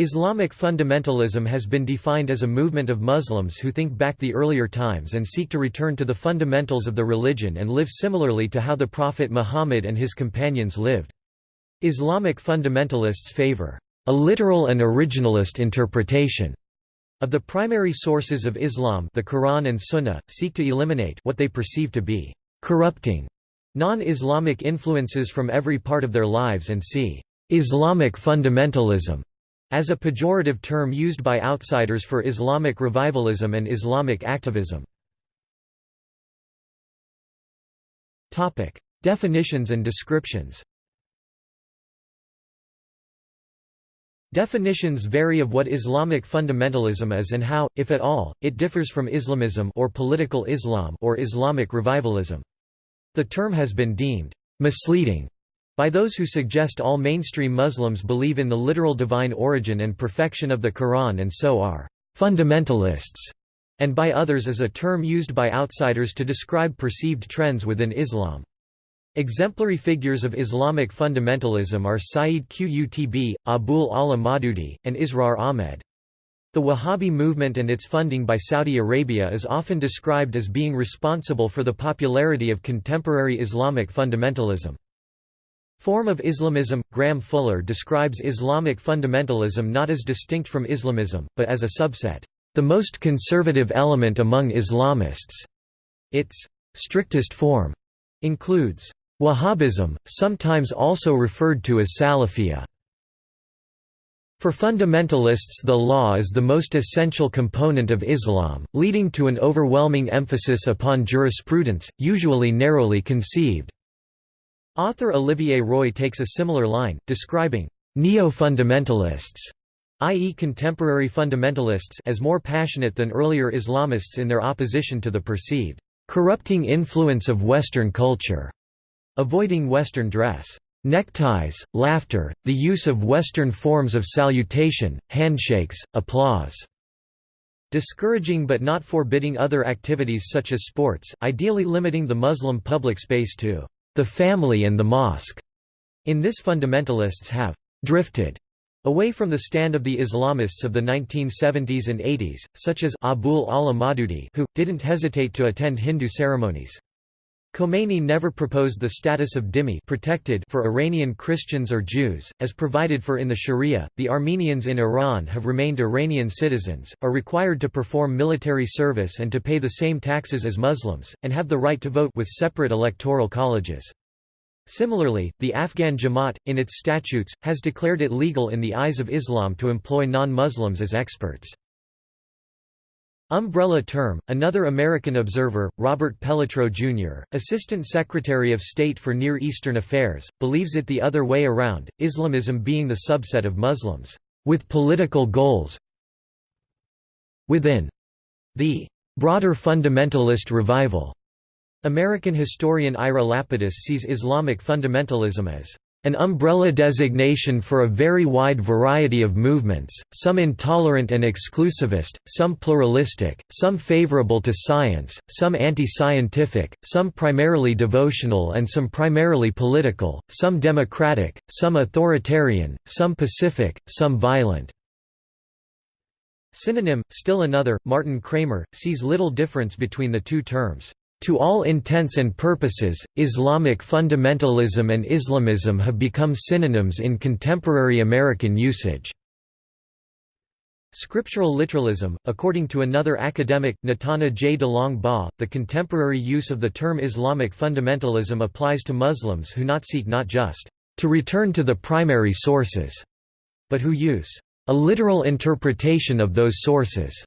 Islamic fundamentalism has been defined as a movement of Muslims who think back the earlier times and seek to return to the fundamentals of the religion and live similarly to how the Prophet Muhammad and his companions lived. Islamic fundamentalists favor a literal and originalist interpretation of the primary sources of Islam the Quran and Sunnah, seek to eliminate what they perceive to be corrupting non-Islamic influences from every part of their lives and see Islamic fundamentalism as a pejorative term used by outsiders for Islamic revivalism and Islamic activism. Topic: Definitions and descriptions Definitions vary of what Islamic fundamentalism is and how, if at all, it differs from Islamism or political Islam or Islamic revivalism. The term has been deemed misleading by those who suggest all mainstream Muslims believe in the literal divine origin and perfection of the Quran and so are fundamentalists, and by others as a term used by outsiders to describe perceived trends within Islam. Exemplary figures of Islamic fundamentalism are Sayyid Qutb, Abul Ala Maududi, and Israr Ahmed. The Wahhabi movement and its funding by Saudi Arabia is often described as being responsible for the popularity of contemporary Islamic fundamentalism. Form of Islamism – Graham Fuller describes Islamic fundamentalism not as distinct from Islamism, but as a subset, "...the most conservative element among Islamists." Its strictest form includes Wahhabism, sometimes also referred to as Salafiyya. For fundamentalists the law is the most essential component of Islam, leading to an overwhelming emphasis upon jurisprudence, usually narrowly conceived. Author Olivier Roy takes a similar line, describing neo-fundamentalists, i.e. contemporary fundamentalists as more passionate than earlier Islamists in their opposition to the perceived corrupting influence of Western culture, avoiding Western dress, neckties, laughter, the use of Western forms of salutation, handshakes, applause, discouraging but not forbidding other activities such as sports, ideally limiting the Muslim public space to the family and the mosque. In this fundamentalists have drifted away from the stand of the Islamists of the 1970s and 80s, such as Abul Ala Maududi who, didn't hesitate to attend Hindu ceremonies. Khomeini never proposed the status of dhimmi protected for Iranian Christians or Jews, as provided for in the Sharia. The Armenians in Iran have remained Iranian citizens, are required to perform military service and to pay the same taxes as Muslims, and have the right to vote with separate electoral colleges. Similarly, the Afghan Jamaat, in its statutes, has declared it legal in the eyes of Islam to employ non-Muslims as experts. Umbrella term, another American observer, Robert Pelletreau Jr., Assistant Secretary of State for Near Eastern Affairs, believes it the other way around, Islamism being the subset of Muslims, with political goals within the broader fundamentalist revival. American historian Ira Lapidus sees Islamic fundamentalism as an umbrella designation for a very wide variety of movements, some intolerant and exclusivist, some pluralistic, some favorable to science, some anti-scientific, some primarily devotional and some primarily political, some democratic, some authoritarian, some pacific, some violent. Synonym, still another, Martin Kramer, sees little difference between the two terms. To all intents and purposes, Islamic fundamentalism and Islamism have become synonyms in contemporary American usage. Scriptural literalism, according to another academic, Natana J. DeLong Bas, the contemporary use of the term Islamic fundamentalism applies to Muslims who not seek not just to return to the primary sources, but who use a literal interpretation of those sources.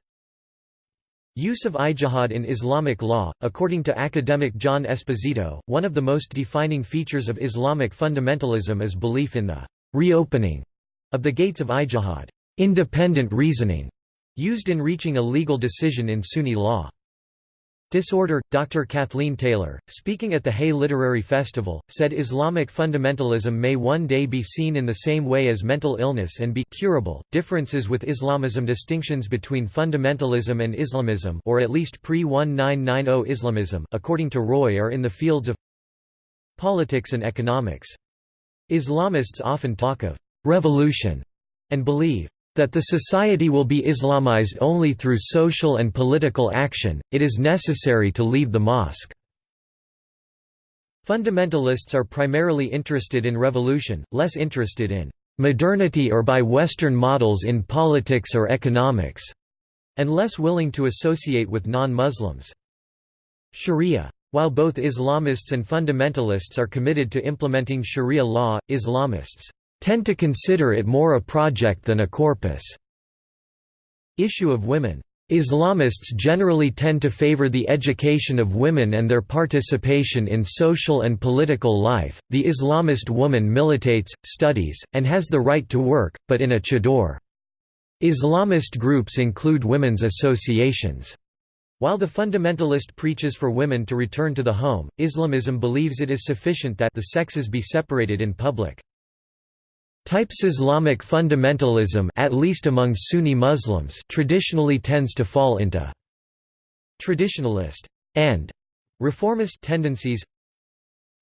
Use of ijtihad in Islamic law, according to academic John Esposito, one of the most defining features of Islamic fundamentalism is belief in the reopening of the gates of ijtihad, independent reasoning, used in reaching a legal decision in Sunni law. Disorder Dr. Kathleen Taylor, speaking at the Hay Literary Festival, said Islamic fundamentalism may one day be seen in the same way as mental illness and be curable. Differences with Islamism distinctions between fundamentalism and Islamism or at least pre-1990 Islamism according to Roy are in the fields of politics and economics. Islamists often talk of revolution and believe that the society will be Islamized only through social and political action, it is necessary to leave the mosque." Fundamentalists are primarily interested in revolution, less interested in "...modernity or by Western models in politics or economics", and less willing to associate with non-Muslims. Sharia. While both Islamists and fundamentalists are committed to implementing Sharia law, Islamists tend to consider it more a project than a corpus. Issue of women Islamists generally tend to favor the education of women and their participation in social and political life. The Islamist woman militates, studies, and has the right to work, but in a chador. Islamist groups include women's associations. While the fundamentalist preaches for women to return to the home, Islamism believes it is sufficient that the sexes be separated in public. Types Islamic fundamentalism at least among Sunni Muslims traditionally tends to fall into traditionalist and reformist tendencies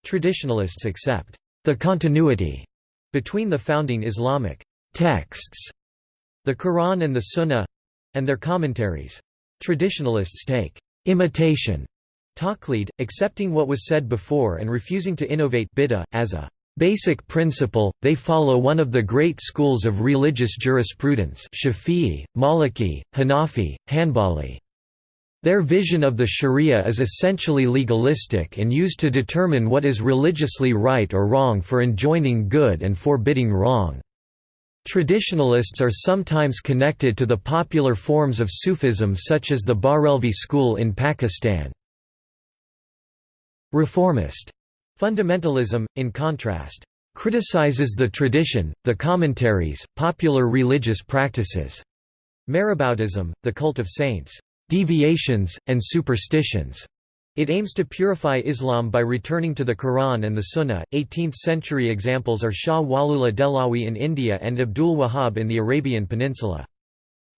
Traditionalists accept the continuity between the founding Islamic texts, the Quran and the Sunnah and their commentaries. Traditionalists take imitation taqlid, accepting what was said before and refusing to innovate bid'ah, as a basic principle, they follow one of the great schools of religious jurisprudence Shafi'i, Maliki, Hanafi, Hanbali. Their vision of the sharia is essentially legalistic and used to determine what is religiously right or wrong for enjoining good and forbidding wrong. Traditionalists are sometimes connected to the popular forms of Sufism such as the Barelvi school in Pakistan. Reformist Fundamentalism, in contrast, criticizes the tradition, the commentaries, popular religious practices. Maraboutism, the cult of saints, deviations, and superstitions. It aims to purify Islam by returning to the Quran and the Sunnah. 18th century examples are Shah Waliullah Dehlawi in India and Abdul Wahhab in the Arabian Peninsula.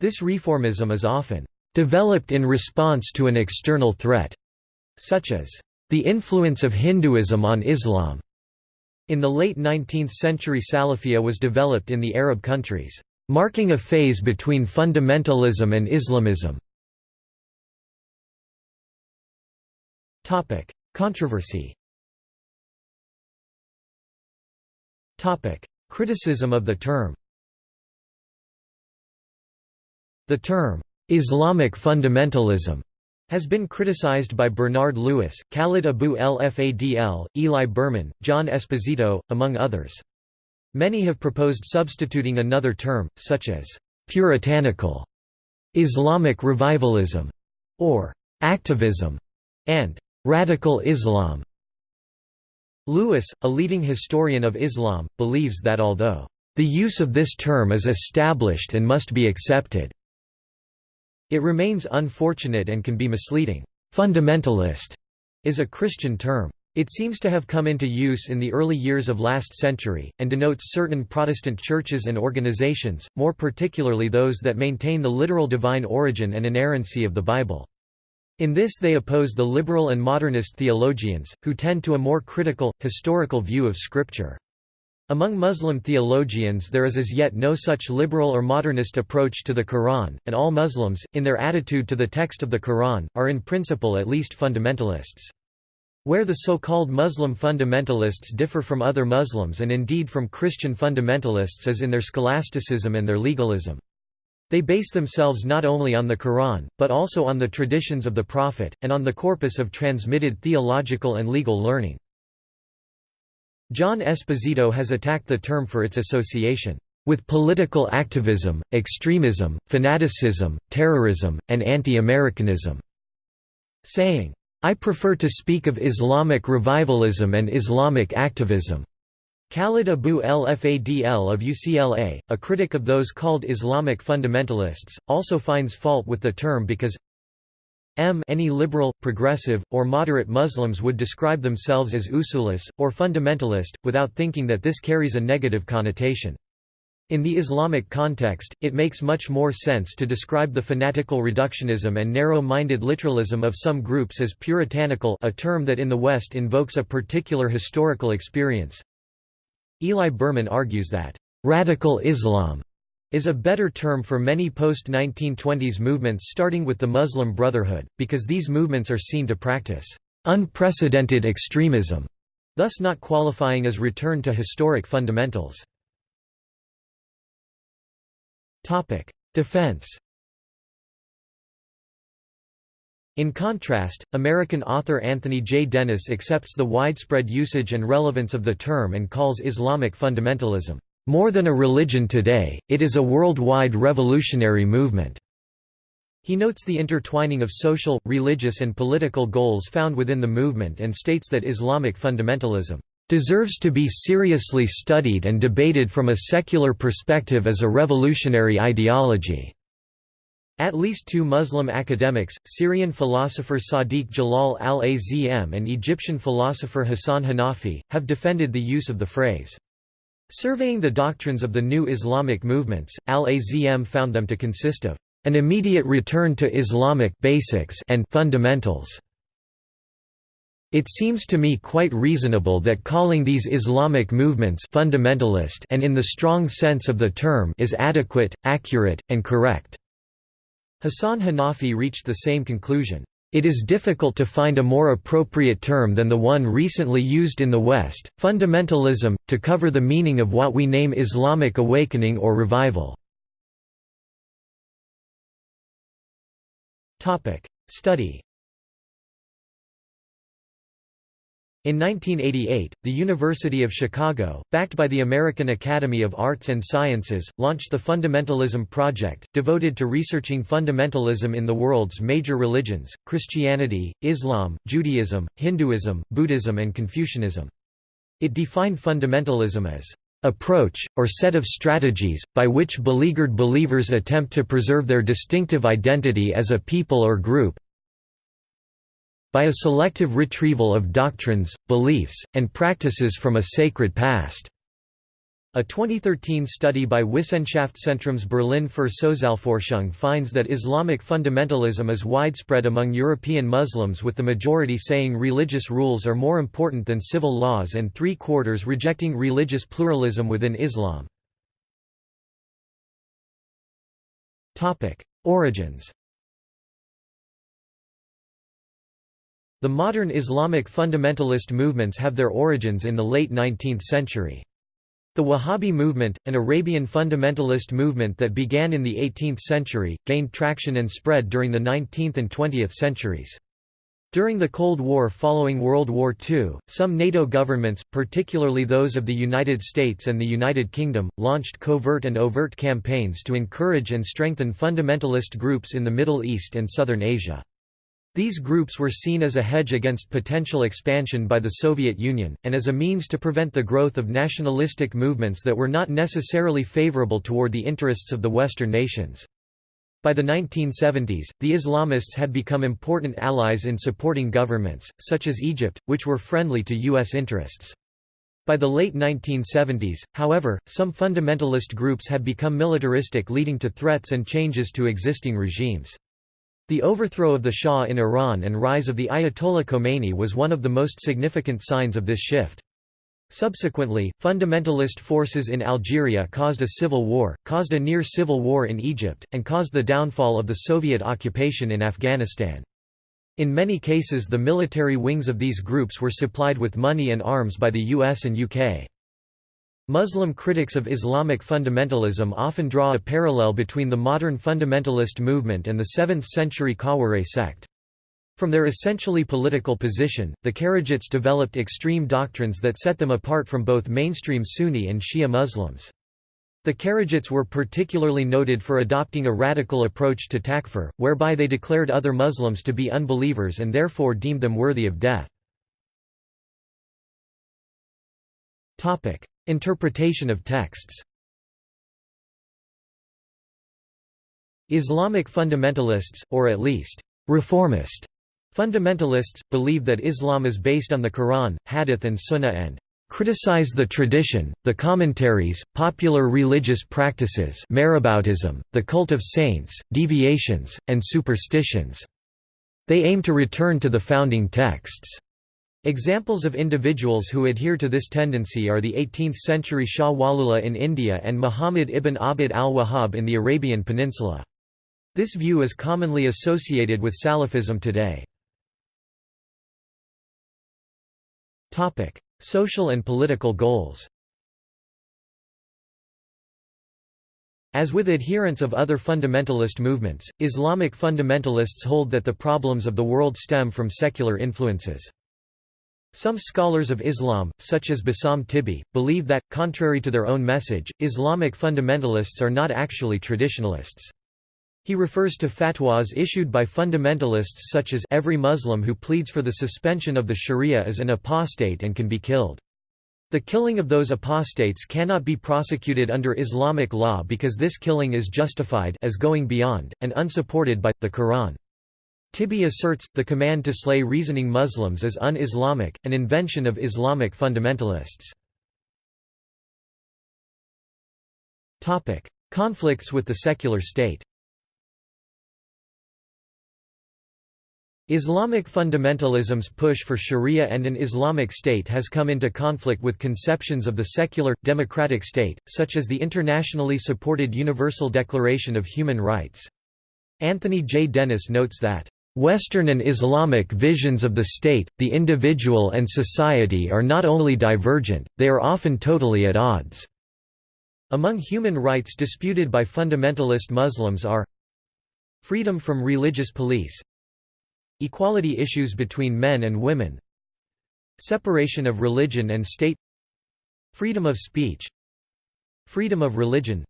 This reformism is often developed in response to an external threat, such as the influence of Hinduism on Islam. In the late 19th century Salafia was developed in the Arab countries, marking a phase between fundamentalism and Islamism. Controversy Criticism of the term The term, "'Islamic fundamentalism' has been criticized by Bernard Lewis, Khalid Abu el-Fadl, Eli Berman, John Esposito, among others. Many have proposed substituting another term, such as «puritanical», «Islamic revivalism» or «activism» and «radical Islam». Lewis, a leading historian of Islam, believes that although «the use of this term is established and must be accepted», it remains unfortunate and can be misleading. Fundamentalist is a Christian term. It seems to have come into use in the early years of last century, and denotes certain Protestant churches and organizations, more particularly those that maintain the literal divine origin and inerrancy of the Bible. In this they oppose the liberal and modernist theologians, who tend to a more critical, historical view of Scripture. Among Muslim theologians there is as yet no such liberal or modernist approach to the Quran, and all Muslims, in their attitude to the text of the Quran, are in principle at least fundamentalists. Where the so-called Muslim fundamentalists differ from other Muslims and indeed from Christian fundamentalists is in their scholasticism and their legalism. They base themselves not only on the Quran, but also on the traditions of the Prophet, and on the corpus of transmitted theological and legal learning. John Esposito has attacked the term for its association with political activism, extremism, fanaticism, terrorism, and anti-Americanism, saying, I prefer to speak of Islamic revivalism and Islamic activism. Khalid Abu el-Fadl of UCLA, a critic of those called Islamic fundamentalists, also finds fault with the term because M any liberal, progressive, or moderate Muslims would describe themselves as usulis, or fundamentalist, without thinking that this carries a negative connotation. In the Islamic context, it makes much more sense to describe the fanatical reductionism and narrow-minded literalism of some groups as puritanical a term that in the West invokes a particular historical experience. Eli Berman argues that, "...radical Islam," is a better term for many post-1920s movements starting with the Muslim Brotherhood, because these movements are seen to practice unprecedented extremism, thus not qualifying as return to historic fundamentals. Defense In contrast, American author Anthony J. Dennis accepts the widespread usage and relevance of the term and calls Islamic fundamentalism more than a religion today, it is a worldwide revolutionary movement. He notes the intertwining of social, religious and political goals found within the movement and states that Islamic fundamentalism deserves to be seriously studied and debated from a secular perspective as a revolutionary ideology. At least two Muslim academics, Syrian philosopher Sadiq Jalal al-Azm and Egyptian philosopher Hassan Hanafi, have defended the use of the phrase. Surveying the doctrines of the new Islamic movements, al-Azm found them to consist of an immediate return to Islamic basics and fundamentals. It seems to me quite reasonable that calling these Islamic movements fundamentalist and in the strong sense of the term is adequate, accurate, and correct." Hassan Hanafi reached the same conclusion. It is difficult to find a more appropriate term than the one recently used in the West, fundamentalism, to cover the meaning of what we name Islamic awakening or revival. Study In 1988, the University of Chicago, backed by the American Academy of Arts and Sciences, launched the Fundamentalism Project, devoted to researching fundamentalism in the world's major religions, Christianity, Islam, Judaism, Hinduism, Buddhism and Confucianism. It defined fundamentalism as approach, or set of strategies, by which beleaguered believers attempt to preserve their distinctive identity as a people or group, by a selective retrieval of doctrines, beliefs, and practices from a sacred past. A 2013 study by Wissenschaftszentrums Berlin für Sozialforschung finds that Islamic fundamentalism is widespread among European Muslims with the majority saying religious rules are more important than civil laws and three-quarters rejecting religious pluralism within Islam. Origins The modern Islamic fundamentalist movements have their origins in the late 19th century. The Wahhabi movement, an Arabian fundamentalist movement that began in the 18th century, gained traction and spread during the 19th and 20th centuries. During the Cold War following World War II, some NATO governments, particularly those of the United States and the United Kingdom, launched covert and overt campaigns to encourage and strengthen fundamentalist groups in the Middle East and Southern Asia. These groups were seen as a hedge against potential expansion by the Soviet Union, and as a means to prevent the growth of nationalistic movements that were not necessarily favorable toward the interests of the Western nations. By the 1970s, the Islamists had become important allies in supporting governments, such as Egypt, which were friendly to U.S. interests. By the late 1970s, however, some fundamentalist groups had become militaristic leading to threats and changes to existing regimes. The overthrow of the Shah in Iran and rise of the Ayatollah Khomeini was one of the most significant signs of this shift. Subsequently, fundamentalist forces in Algeria caused a civil war, caused a near-civil war in Egypt, and caused the downfall of the Soviet occupation in Afghanistan. In many cases the military wings of these groups were supplied with money and arms by the US and UK. Muslim critics of Islamic fundamentalism often draw a parallel between the modern fundamentalist movement and the 7th-century Khawarij sect. From their essentially political position, the Kharijites developed extreme doctrines that set them apart from both mainstream Sunni and Shia Muslims. The Kharijites were particularly noted for adopting a radical approach to takfir, whereby they declared other Muslims to be unbelievers and therefore deemed them worthy of death. Interpretation of texts Islamic fundamentalists, or at least, reformist fundamentalists, believe that Islam is based on the Quran, Hadith and Sunnah and criticize the tradition, the commentaries, popular religious practices maraboutism, the cult of saints, deviations, and superstitions. They aim to return to the founding texts. Examples of individuals who adhere to this tendency are the 18th-century Shah Waliullah in India and Muhammad ibn Abd al-Wahhab in the Arabian Peninsula. This view is commonly associated with Salafism today. Social and political goals As with adherents of other fundamentalist movements, Islamic fundamentalists hold that the problems of the world stem from secular influences. Some scholars of Islam, such as Bassam Tibi, believe that, contrary to their own message, Islamic fundamentalists are not actually traditionalists. He refers to fatwas issued by fundamentalists such as every Muslim who pleads for the suspension of the sharia is an apostate and can be killed. The killing of those apostates cannot be prosecuted under Islamic law because this killing is justified as going beyond, and unsupported by, the Quran. Tibi asserts, the command to slay reasoning Muslims is un-Islamic, an invention of Islamic fundamentalists. Conflicts with the secular state Islamic fundamentalism's push for sharia and an Islamic state has come into conflict with conceptions of the secular, democratic state, such as the internationally supported Universal Declaration of Human Rights. Anthony J. Dennis notes that Western and Islamic visions of the state, the individual and society are not only divergent, they are often totally at odds. Among human rights disputed by fundamentalist Muslims are freedom from religious police, equality issues between men and women, separation of religion and state, freedom of speech, freedom of religion.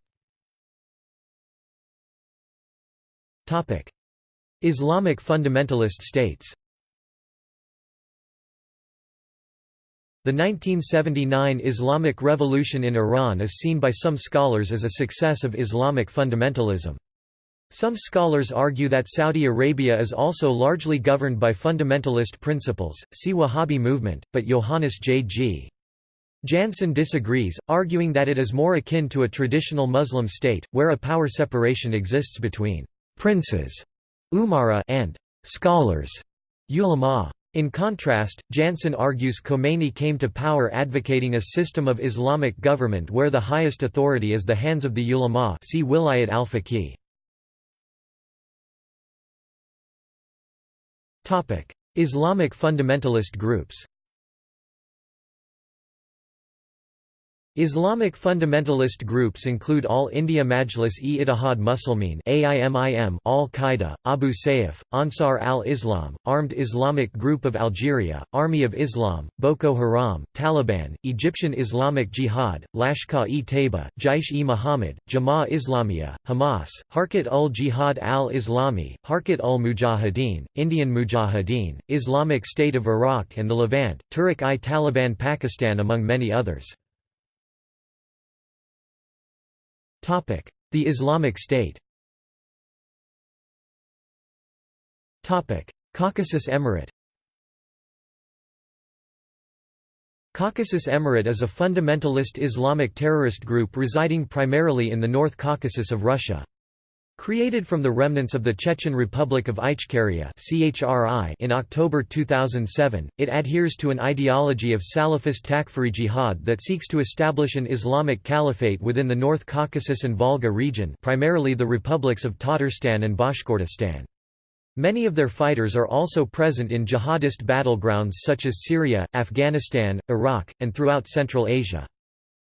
Topic: Islamic fundamentalist states The 1979 Islamic Revolution in Iran is seen by some scholars as a success of Islamic fundamentalism. Some scholars argue that Saudi Arabia is also largely governed by fundamentalist principles, see Wahhabi movement, but Johannes J. G. Jansen disagrees, arguing that it is more akin to a traditional Muslim state, where a power separation exists between princes Umara and scholars ulama. In contrast, Jansen argues Khomeini came to power advocating a system of Islamic government where the highest authority is the hands of the ulama see Wilayat al-Faqih. Islamic fundamentalist groups Islamic fundamentalist groups include All India Majlis-e-Ittihad Muslimin Al-Qaeda, Abu Sayyaf, Ansar al-Islam, Armed Islamic Group of Algeria, Army of Islam, Boko Haram, Taliban, Egyptian Islamic Jihad, Lashkar-e-Taiba, Jaish-e-Muhammad, Jama'a Islamiyah, Hamas, Harkat ul-Jihad al-Islami, Harkat ul-Mujahideen, Indian Mujahideen, Islamic State of Iraq and the Levant, Tehrik-i-Taliban Pakistan among many others. The Islamic State Caucasus Emirate Caucasus Emirate is a fundamentalist Islamic terrorist group residing primarily in the North Caucasus of Russia. Created from the remnants of the Chechen Republic of Ichkeria in October 2007, it adheres to an ideology of Salafist Takfiri jihad that seeks to establish an Islamic caliphate within the North Caucasus and Volga region primarily the republics of Tatarstan and Bashkortostan. Many of their fighters are also present in jihadist battlegrounds such as Syria, Afghanistan, Iraq, and throughout Central Asia.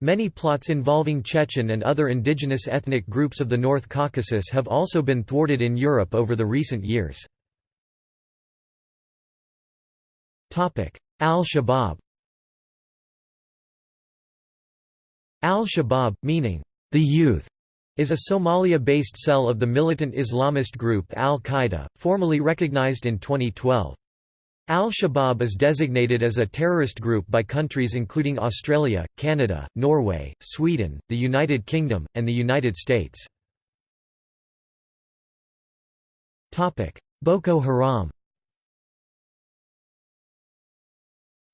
Many plots involving Chechen and other indigenous ethnic groups of the North Caucasus have also been thwarted in Europe over the recent years. Al-Shabaab Al-Shabaab, meaning, the youth, is a Somalia-based cell of the militant Islamist group Al-Qaeda, formally recognized in 2012. Al-Shabaab is designated as a terrorist group by countries including Australia, Canada, Norway, Sweden, the United Kingdom, and the United States. Boko Haram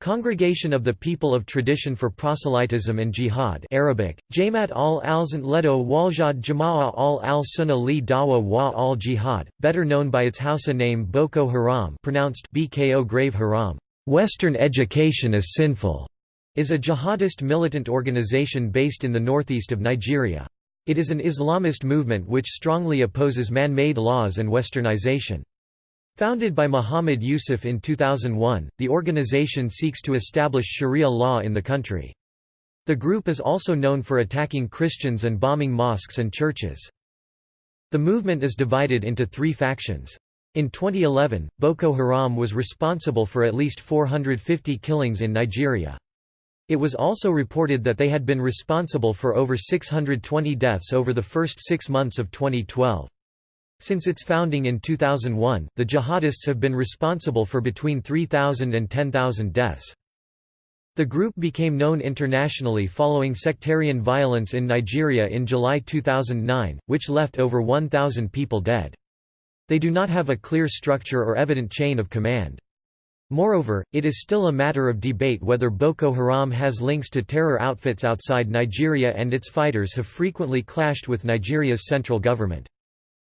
Congregation of the People of Tradition for Proselytism and Jihad Arabic, Jamaat al-Alzant Ledo Waljad Jama'a al-al-Sunnah li Dawa wa al-Jihad, better known by its Hausa name Boko Haram pronounced BKO Grave Haram. Western education is sinful, is a jihadist militant organization based in the northeast of Nigeria. It is an Islamist movement which strongly opposes man-made laws and westernization. Founded by Muhammad Yusuf in 2001, the organization seeks to establish Sharia law in the country. The group is also known for attacking Christians and bombing mosques and churches. The movement is divided into three factions. In 2011, Boko Haram was responsible for at least 450 killings in Nigeria. It was also reported that they had been responsible for over 620 deaths over the first six months of 2012. Since its founding in 2001, the jihadists have been responsible for between 3,000 and 10,000 deaths. The group became known internationally following sectarian violence in Nigeria in July 2009, which left over 1,000 people dead. They do not have a clear structure or evident chain of command. Moreover, it is still a matter of debate whether Boko Haram has links to terror outfits outside Nigeria and its fighters have frequently clashed with Nigeria's central government.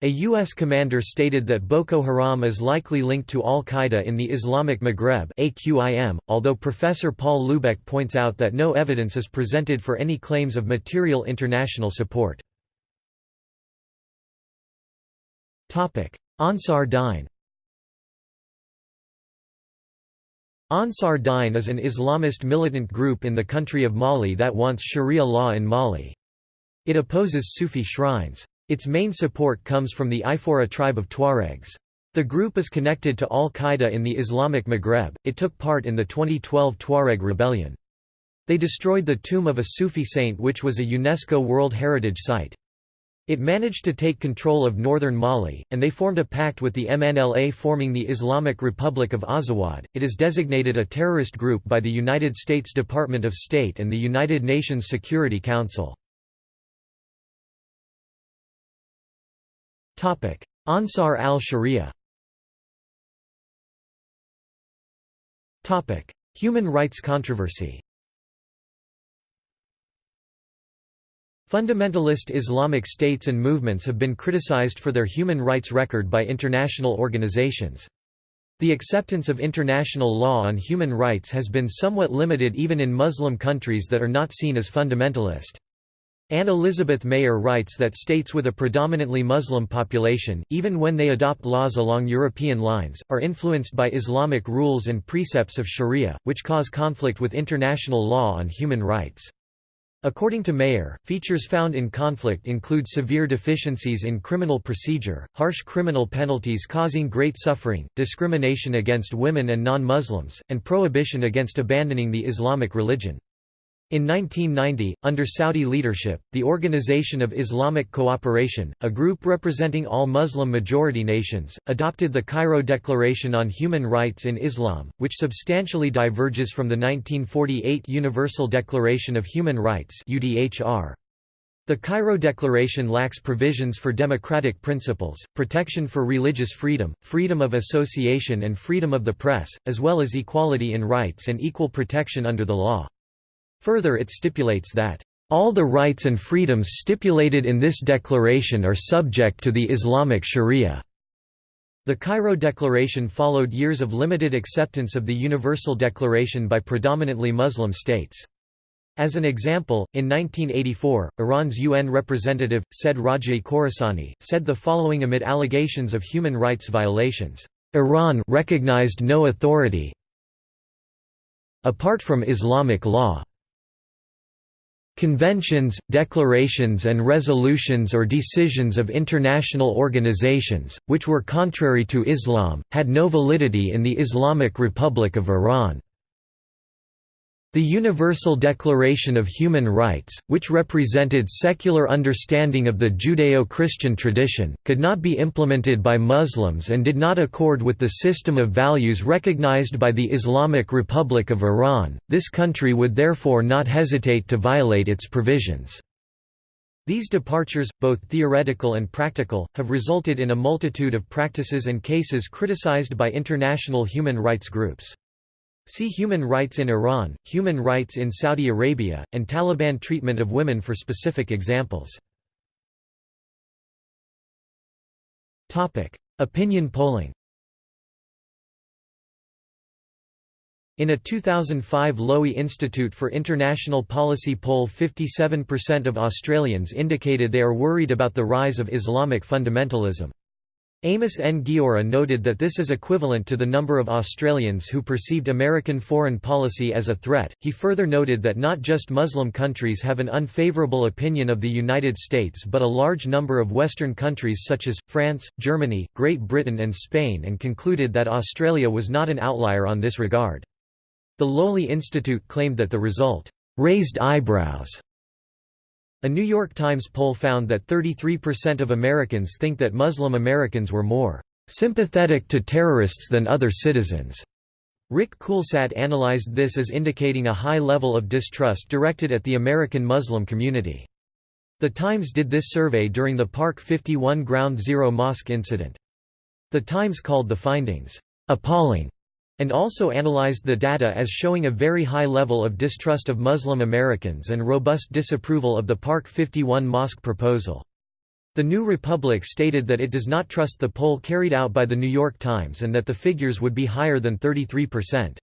A U.S. commander stated that Boko Haram is likely linked to al-Qaeda in the Islamic Maghreb AQIM, although Professor Paul Lubeck points out that no evidence is presented for any claims of material international support. Ansar Dine Ansar Dine is an Islamist militant group in the country of Mali that wants Sharia law in Mali. It opposes Sufi shrines. Its main support comes from the Ifora tribe of Tuaregs. The group is connected to al-Qaeda in the Islamic Maghreb, it took part in the 2012 Tuareg rebellion. They destroyed the tomb of a Sufi saint which was a UNESCO World Heritage Site. It managed to take control of northern Mali, and they formed a pact with the MNLA forming the Islamic Republic of Azawad. It is designated a terrorist group by the United States Department of State and the United Nations Security Council. Ansar al-Sharia Human rights controversy Fundamentalist Islamic states and movements have been criticized for their human rights record by international organizations. The acceptance of international law on human rights has been somewhat limited even in Muslim countries that are not seen as fundamentalist. Anne Elizabeth Mayer writes that states with a predominantly Muslim population, even when they adopt laws along European lines, are influenced by Islamic rules and precepts of sharia, which cause conflict with international law on human rights. According to Mayer, features found in conflict include severe deficiencies in criminal procedure, harsh criminal penalties causing great suffering, discrimination against women and non-Muslims, and prohibition against abandoning the Islamic religion. In 1990, under Saudi leadership, the Organization of Islamic Cooperation, a group representing all Muslim majority nations, adopted the Cairo Declaration on Human Rights in Islam, which substantially diverges from the 1948 Universal Declaration of Human Rights The Cairo Declaration lacks provisions for democratic principles, protection for religious freedom, freedom of association and freedom of the press, as well as equality in rights and equal protection under the law. Further it stipulates that, "...all the rights and freedoms stipulated in this declaration are subject to the Islamic Sharia." The Cairo Declaration followed years of limited acceptance of the Universal Declaration by predominantly Muslim states. As an example, in 1984, Iran's UN representative, Said Raji Khorasani, said the following amid allegations of human rights violations, "...Iran recognized no authority apart from Islamic law." Conventions, declarations and resolutions or decisions of international organizations, which were contrary to Islam, had no validity in the Islamic Republic of Iran. The Universal Declaration of Human Rights, which represented secular understanding of the Judeo-Christian tradition, could not be implemented by Muslims and did not accord with the system of values recognized by the Islamic Republic of Iran, this country would therefore not hesitate to violate its provisions. These departures, both theoretical and practical, have resulted in a multitude of practices and cases criticized by international human rights groups. See Human rights in Iran, Human rights in Saudi Arabia, and Taliban treatment of women for specific examples. Opinion polling In a 2005 Lowy Institute for International Policy poll 57% of Australians indicated they are worried about the rise of Islamic fundamentalism. Amos Nguora noted that this is equivalent to the number of Australians who perceived American foreign policy as a threat. He further noted that not just Muslim countries have an unfavorable opinion of the United States but a large number of Western countries such as France, Germany, Great Britain, and Spain, and concluded that Australia was not an outlier on this regard. The Lowy Institute claimed that the result raised eyebrows a New York Times poll found that 33% of Americans think that Muslim Americans were more sympathetic to terrorists than other citizens. Rik Coolsaet analyzed this as indicating a high level of distrust directed at the American Muslim community. The Times did this survey during the Park 51 Ground Zero mosque incident. The Times called the findings, "...appalling", and also analyzed the data as showing a very high level of distrust of Muslim Americans and robust disapproval of the Park 51 mosque proposal. The New Republic stated that it does not trust the poll carried out by The New York Times and that the figures would be higher than 33%.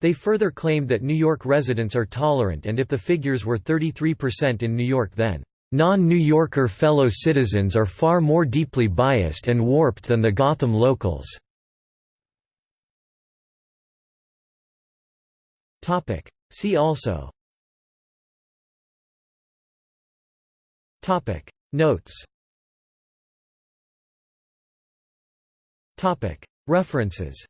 They further claimed that New York residents are tolerant and if the figures were 33% in New York then, "...non-New Yorker fellow citizens are far more deeply biased and warped than the Gotham locals." Topic. See also Topic Notes Topic References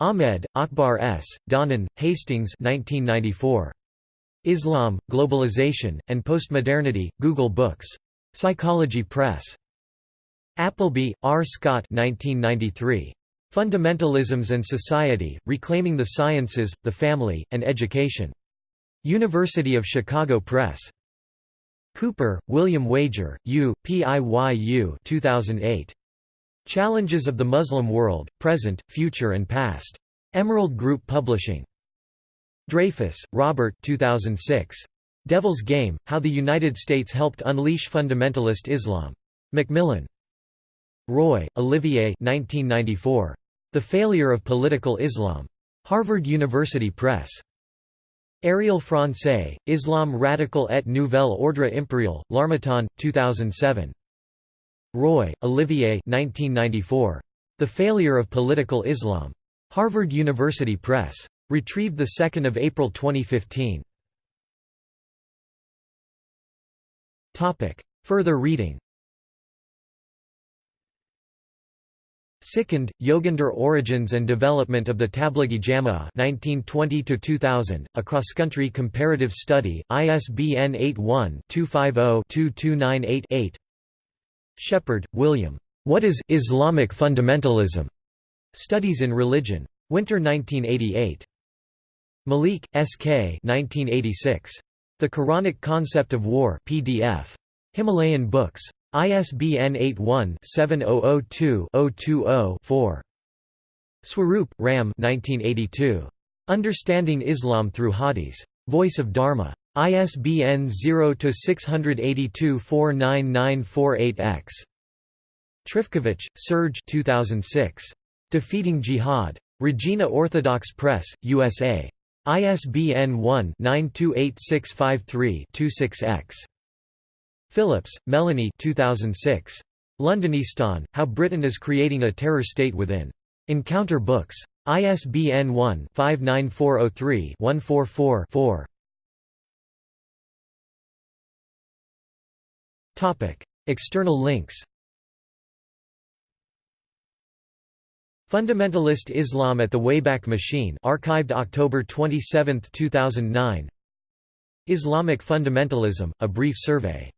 Ahmed, Akbar S., Donnan, Hastings 1994. Islam, Globalization, and Postmodernity, Google Books. Psychology Press. Appleby, R. Scott 1993. Fundamentalisms and Society, Reclaiming the Sciences, the Family, and Education. University of Chicago Press. Cooper, William Wager, U. PIYU 2008. Challenges of the Muslim World, Present, Future and Past. Emerald Group Publishing. Dreyfuss, Robert 2006. Devil's Game, How the United States Helped Unleash Fundamentalist Islam. Macmillan. Roy, Olivier 1994. The Failure of Political Islam. Harvard University Press. Ariel Francais, Islam radical et nouvelle ordre impérial, L'Harmattan, 2007. Roy, Olivier 1994. The Failure of Political Islam. Harvard University Press. Retrieved 2 April 2015. Further reading Sikand, Yoginder Origins and Development of the Tablighi Jama'ah 1920–2000, a cross-country comparative study, ISBN 81-250-22988 Shepherd, William. What is Islamic Fundamentalism? Studies in Religion. Winter 1988. Malik, S.K. 1986. The Quranic Concept of War PDF. Himalayan Books. ISBN 81-7002-020-4. Swarup, Ram Understanding Islam Through Hadiths. Voice of Dharma. ISBN 0-682-49948-X. Trifkovic, Serge 2006. Defeating Jihad. Regina Orthodox Press, USA. ISBN 1-928653-26-X. Phillips, Melanie 2006. Londonistan, How Britain is Creating a Terror State Within. Encounter Books. ISBN 1-59403-144-4. External links Fundamentalist Islam at the Wayback Machine archived October 27, 2009 Islamic Fundamentalism, a brief survey